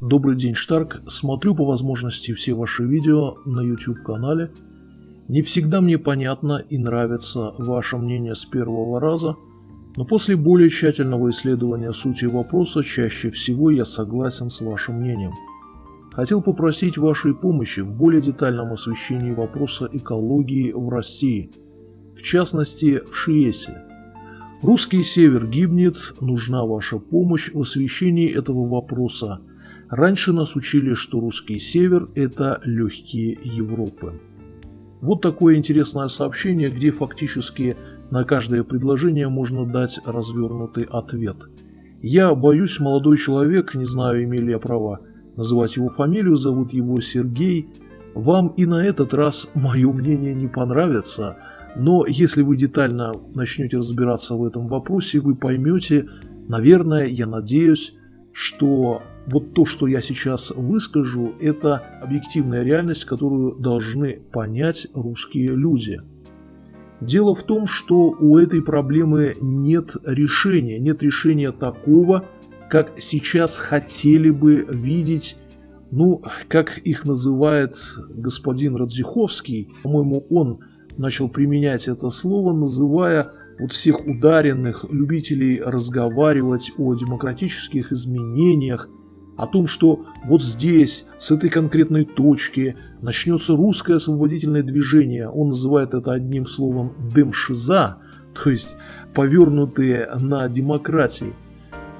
Добрый день, Штарк. Смотрю по возможности все ваши видео на YouTube канале. Не всегда мне понятно и нравится ваше мнение с первого раза, но после более тщательного исследования сути вопроса чаще всего я согласен с вашим мнением. Хотел попросить вашей помощи в более детальном освещении вопроса экологии в России, в частности в Шиесе. Русский север гибнет, нужна ваша помощь в освещении этого вопроса – Раньше нас учили, что русский север – это легкие Европы. Вот такое интересное сообщение, где фактически на каждое предложение можно дать развернутый ответ. Я боюсь, молодой человек, не знаю, имели я права называть его фамилию, зовут его Сергей. Вам и на этот раз мое мнение не понравится, но если вы детально начнете разбираться в этом вопросе, вы поймете, наверное, я надеюсь, что вот то, что я сейчас выскажу, это объективная реальность, которую должны понять русские люди. Дело в том, что у этой проблемы нет решения, нет решения такого, как сейчас хотели бы видеть, ну, как их называет господин Радзиховский, по-моему, он начал применять это слово, называя вот всех ударенных любителей разговаривать о демократических изменениях, о том, что вот здесь, с этой конкретной точки, начнется русское освободительное движение. Он называет это одним словом «демшиза», то есть повернутые на демократии.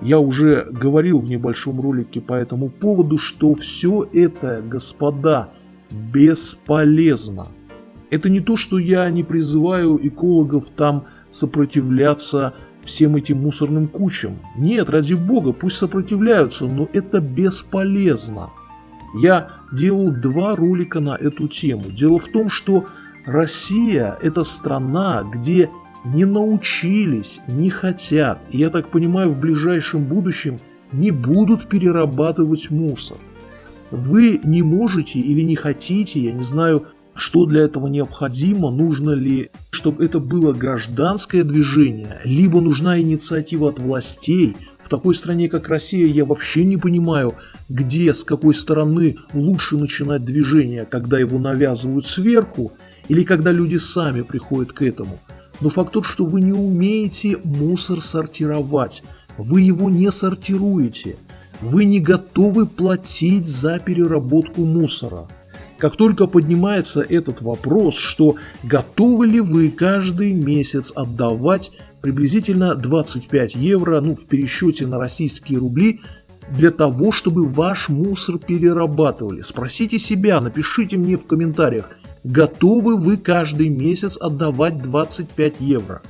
Я уже говорил в небольшом ролике по этому поводу, что все это, господа, бесполезно. Это не то, что я не призываю экологов там сопротивляться всем этим мусорным кучам. Нет, ради бога, пусть сопротивляются, но это бесполезно. Я делал два ролика на эту тему. Дело в том, что Россия – это страна, где не научились, не хотят, и я так понимаю, в ближайшем будущем не будут перерабатывать мусор. Вы не можете или не хотите, я не знаю, что для этого необходимо, нужно ли, чтобы это было гражданское движение, либо нужна инициатива от властей. В такой стране, как Россия, я вообще не понимаю, где, с какой стороны лучше начинать движение, когда его навязывают сверху, или когда люди сами приходят к этому. Но факт тот, что вы не умеете мусор сортировать, вы его не сортируете, вы не готовы платить за переработку мусора – как только поднимается этот вопрос, что готовы ли вы каждый месяц отдавать приблизительно 25 евро, ну в пересчете на российские рубли, для того, чтобы ваш мусор перерабатывали. Спросите себя, напишите мне в комментариях, готовы вы каждый месяц отдавать 25 евро.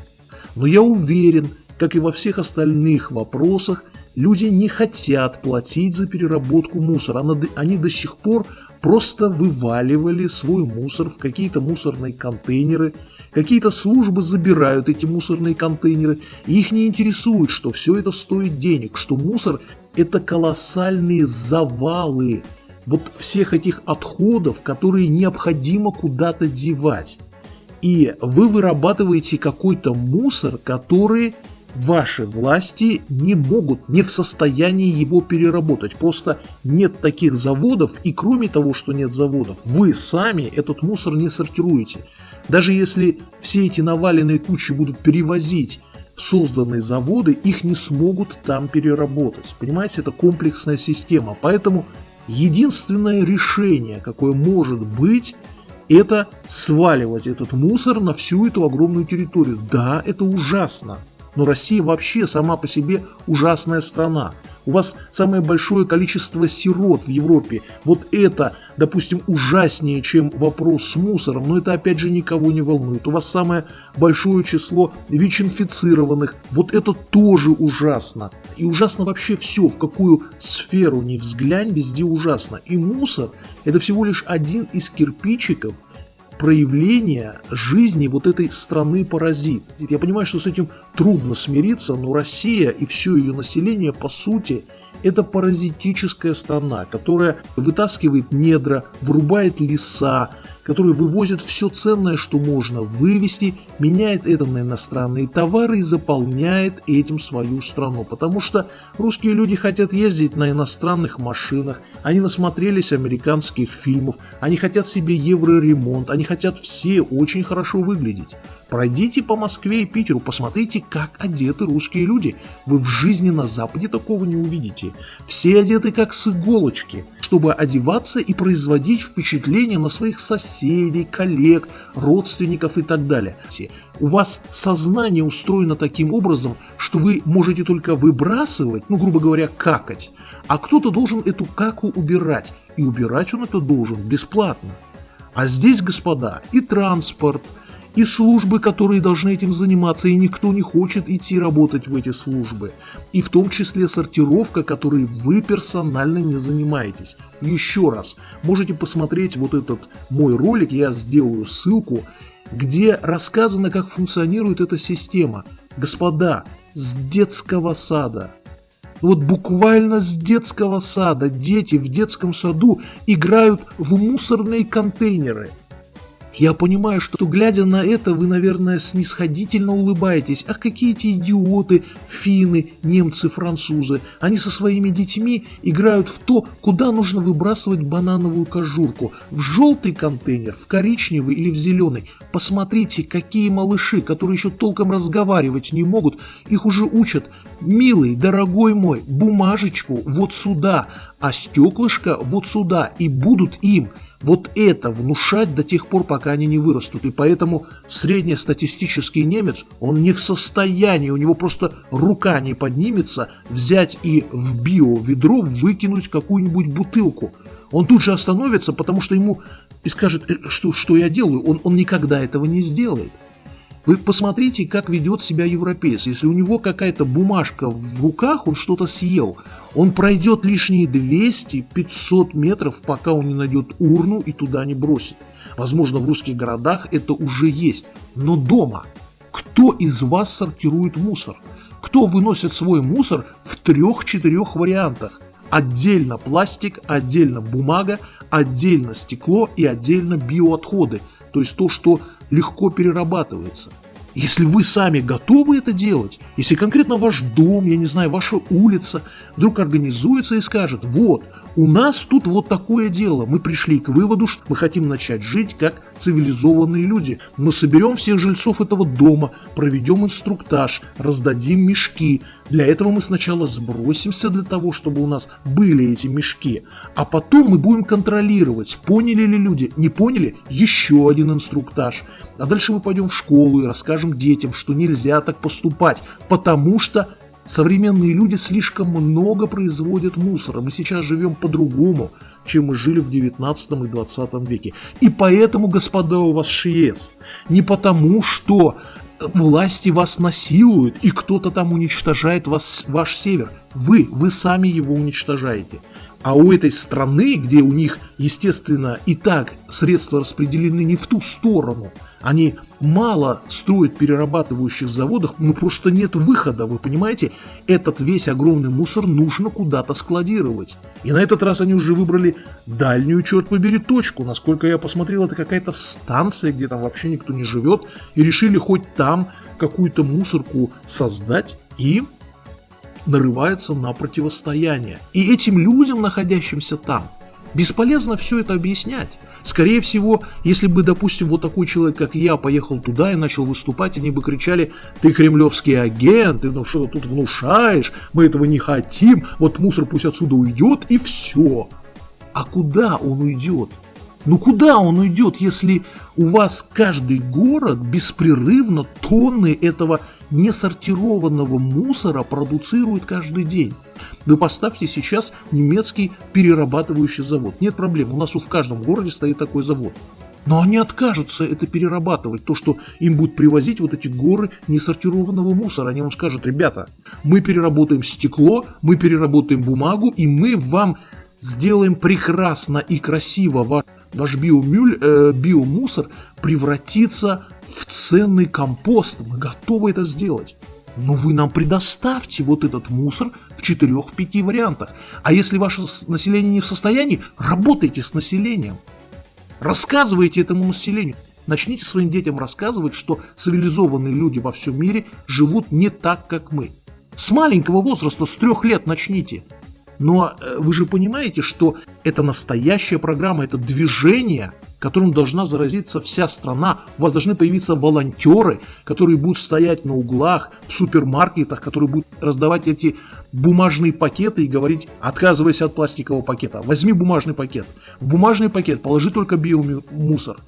Но я уверен, как и во всех остальных вопросах, люди не хотят платить за переработку мусора. Они до сих пор просто вываливали свой мусор в какие-то мусорные контейнеры, какие-то службы забирают эти мусорные контейнеры, и их не интересует, что все это стоит денег, что мусор – это колоссальные завалы вот всех этих отходов, которые необходимо куда-то девать. И вы вырабатываете какой-то мусор, который ваши власти не могут, не в состоянии его переработать. Просто нет таких заводов, и кроме того, что нет заводов, вы сами этот мусор не сортируете. Даже если все эти наваленные кучи будут перевозить в созданные заводы, их не смогут там переработать. Понимаете, это комплексная система. Поэтому единственное решение, какое может быть, это сваливать этот мусор на всю эту огромную территорию. Да, это ужасно. Но Россия вообще сама по себе ужасная страна. У вас самое большое количество сирот в Европе. Вот это, допустим, ужаснее, чем вопрос с мусором, но это опять же никого не волнует. У вас самое большое число ВИЧ-инфицированных. Вот это тоже ужасно. И ужасно вообще все, в какую сферу ни взглянь, везде ужасно. И мусор – это всего лишь один из кирпичиков – проявление жизни вот этой страны-паразит. Я понимаю, что с этим трудно смириться, но Россия и все ее население, по сути, это паразитическая страна, которая вытаскивает недра, вырубает леса, который вывозит все ценное, что можно вывести, меняет это на иностранные товары и заполняет этим свою страну. Потому что русские люди хотят ездить на иностранных машинах, они насмотрелись американских фильмов, они хотят себе евроремонт, они хотят все очень хорошо выглядеть. Пройдите по Москве и Питеру, посмотрите, как одеты русские люди. Вы в жизни на Западе такого не увидите. Все одеты как с иголочки, чтобы одеваться и производить впечатление на своих соседей, коллег, родственников и так далее. У вас сознание устроено таким образом, что вы можете только выбрасывать, ну, грубо говоря, какать, а кто-то должен эту каку убирать, и убирать он это должен бесплатно. А здесь, господа, и транспорт – и службы, которые должны этим заниматься, и никто не хочет идти работать в эти службы. И в том числе сортировка, которой вы персонально не занимаетесь. Еще раз, можете посмотреть вот этот мой ролик, я сделаю ссылку, где рассказано, как функционирует эта система. Господа, с детского сада. Вот буквально с детского сада дети в детском саду играют в мусорные контейнеры – я понимаю, что глядя на это, вы, наверное, снисходительно улыбаетесь. Ах, какие эти идиоты, финны, немцы, французы. Они со своими детьми играют в то, куда нужно выбрасывать банановую кожурку. В желтый контейнер, в коричневый или в зеленый. Посмотрите, какие малыши, которые еще толком разговаривать не могут, их уже учат. Милый, дорогой мой, бумажечку вот сюда, а стеклышко вот сюда, и будут им – вот это внушать до тех пор, пока они не вырастут. И поэтому среднестатистический немец, он не в состоянии, у него просто рука не поднимется взять и в био-ведро выкинуть какую-нибудь бутылку. Он тут же остановится, потому что ему и скажет, «Э, что, что я делаю. Он, он никогда этого не сделает. Вы посмотрите, как ведет себя европеец. Если у него какая-то бумажка в руках, он что-то съел. Он пройдет лишние 200-500 метров, пока он не найдет урну и туда не бросит. Возможно, в русских городах это уже есть. Но дома кто из вас сортирует мусор? Кто выносит свой мусор в трех-четырех вариантах? Отдельно пластик, отдельно бумага, отдельно стекло и отдельно биоотходы. То есть то, что легко перерабатывается. Если вы сами готовы это делать, если конкретно ваш дом, я не знаю, ваша улица вдруг организуется и скажет, вот, у нас тут вот такое дело. Мы пришли к выводу, что мы хотим начать жить как цивилизованные люди. Мы соберем всех жильцов этого дома, проведем инструктаж, раздадим мешки. Для этого мы сначала сбросимся для того, чтобы у нас были эти мешки. А потом мы будем контролировать, поняли ли люди. Не поняли? Еще один инструктаж. А дальше мы пойдем в школу и расскажем детям, что нельзя так поступать, потому что Современные люди слишком много производят мусора. Мы сейчас живем по-другому, чем мы жили в 19 и 20 веке. И поэтому, господа, у вас ШИЕС. Не потому, что власти вас насилуют, и кто-то там уничтожает вас, ваш север. Вы, вы сами его уничтожаете. А у этой страны, где у них, естественно, и так средства распределены не в ту сторону – они мало строят перерабатывающих заводах, но просто нет выхода, вы понимаете? Этот весь огромный мусор нужно куда-то складировать. И на этот раз они уже выбрали дальнюю, черт побери, точку. Насколько я посмотрел, это какая-то станция, где там вообще никто не живет. И решили хоть там какую-то мусорку создать и нарывается на противостояние. И этим людям, находящимся там, бесполезно все это объяснять. Скорее всего, если бы, допустим, вот такой человек, как я, поехал туда и начал выступать, они бы кричали, ты кремлевский агент, ты ну что тут внушаешь, мы этого не хотим, вот мусор пусть отсюда уйдет и все. А куда он уйдет? Ну куда он уйдет, если у вас каждый город беспрерывно тонны этого несортированного мусора продуцирует каждый день? Вы поставьте сейчас немецкий перерабатывающий завод. Нет проблем, у нас в каждом городе стоит такой завод. Но они откажутся это перерабатывать, то, что им будут привозить вот эти горы несортированного мусора. Они вам скажут, ребята, мы переработаем стекло, мы переработаем бумагу, и мы вам сделаем прекрасно и красиво ваш, ваш биомюль, э, биомусор превратится в ценный компост. Мы готовы это сделать. Но вы нам предоставьте вот этот мусор в четырех-пяти вариантах. А если ваше население не в состоянии, работайте с населением. Рассказывайте этому населению. Начните своим детям рассказывать, что цивилизованные люди во всем мире живут не так, как мы. С маленького возраста, с трех лет начните. Но э, вы же понимаете, что это настоящая программа, это движение, которым должна заразиться вся страна. У вас должны появиться волонтеры, которые будут стоять на углах, в супермаркетах, которые будут раздавать эти бумажные пакеты и говорить, отказывайся от пластикового пакета, возьми бумажный пакет. В бумажный пакет положи только биомусор.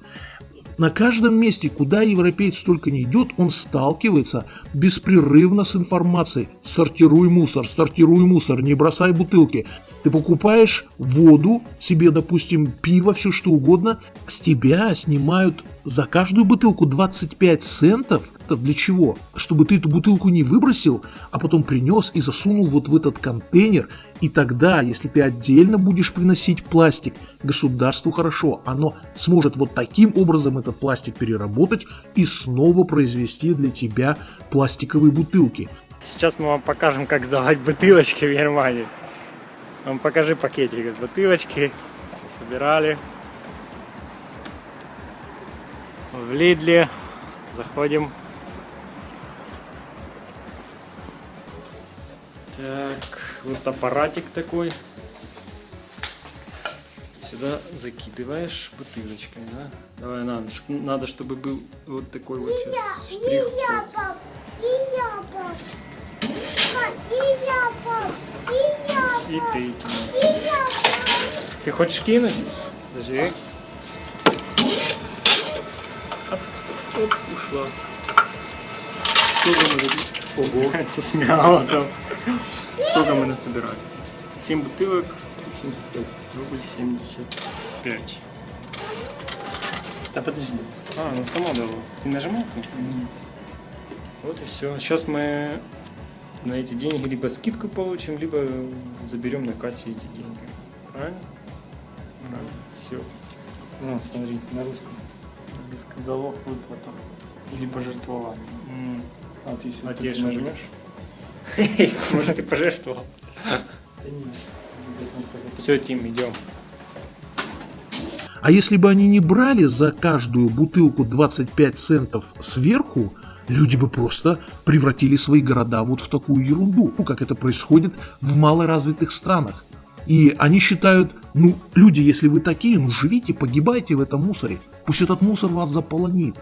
На каждом месте, куда европеец только не идет, он сталкивается беспрерывно с информацией. Сортируй мусор, сортируй мусор, не бросай бутылки. Ты покупаешь воду, себе, допустим, пиво, все что угодно, с тебя снимают за каждую бутылку 25 центов. Это для чего? Чтобы ты эту бутылку не выбросил, а потом принес и засунул вот в этот контейнер. И тогда, если ты отдельно будешь приносить пластик, государству хорошо, оно сможет вот таким образом этот пластик переработать и снова произвести для тебя пластиковые бутылки. Сейчас мы вам покажем, как сдавать бутылочки в Германии. Вам покажи пакетик бутылочки. Собирали. В Лидле. Заходим. Так, вот аппаратик такой. Сюда закидываешь бутылочкой, да? Давай, надо, надо чтобы был вот такой вот сейчас штрих. И ты, Тима. Ты хочешь кинуть? Подожди. Оп, оп, ушла. Сколько мы Ого, смело там. Сколько мы насобирали? 7 бутылок. 75. Рубль 75. Да подожди. А, ну сама дала. Ты нажимал? Нет. Вот и все. Сейчас мы на эти деньги либо скидку получим, либо заберем на кассе эти деньги. Правильно? Да. Все. Ну, смотри, на русском. Залог выплата. Или пожертвование. А вот если ты, ты нажмешь? Может, ты пожертвовал? Все, Тим, идем. А если бы они не брали за каждую бутылку 25 центов сверху, люди бы просто превратили свои города вот в такую ерунду, ну, как это происходит в малоразвитых странах. И они считают, ну, люди, если вы такие, ну, живите, погибайте в этом мусоре. Пусть этот мусор вас заполонит.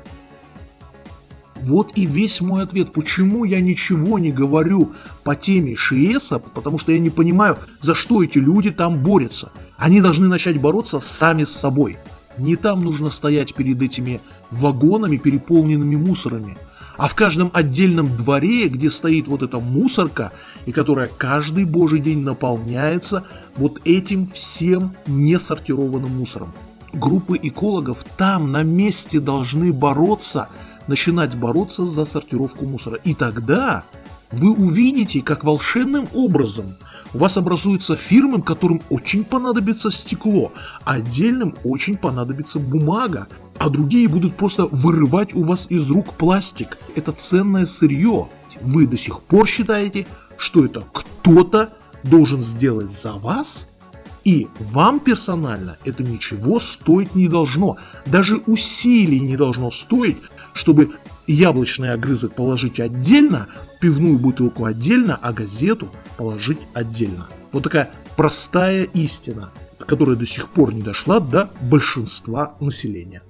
Вот и весь мой ответ, почему я ничего не говорю по теме ШИЭСа, потому что я не понимаю, за что эти люди там борются. Они должны начать бороться сами с собой. Не там нужно стоять перед этими вагонами, переполненными мусорами, а в каждом отдельном дворе, где стоит вот эта мусорка, и которая каждый божий день наполняется вот этим всем несортированным мусором. Группы экологов там на месте должны бороться начинать бороться за сортировку мусора. И тогда вы увидите, как волшебным образом у вас образуются фирмы, которым очень понадобится стекло, отдельным очень понадобится бумага, а другие будут просто вырывать у вас из рук пластик. Это ценное сырье. Вы до сих пор считаете, что это кто-то должен сделать за вас? И вам персонально это ничего стоить не должно. Даже усилий не должно стоить, чтобы яблочный огрызок положить отдельно, пивную бутылку отдельно, а газету положить отдельно. Вот такая простая истина, которая до сих пор не дошла до большинства населения.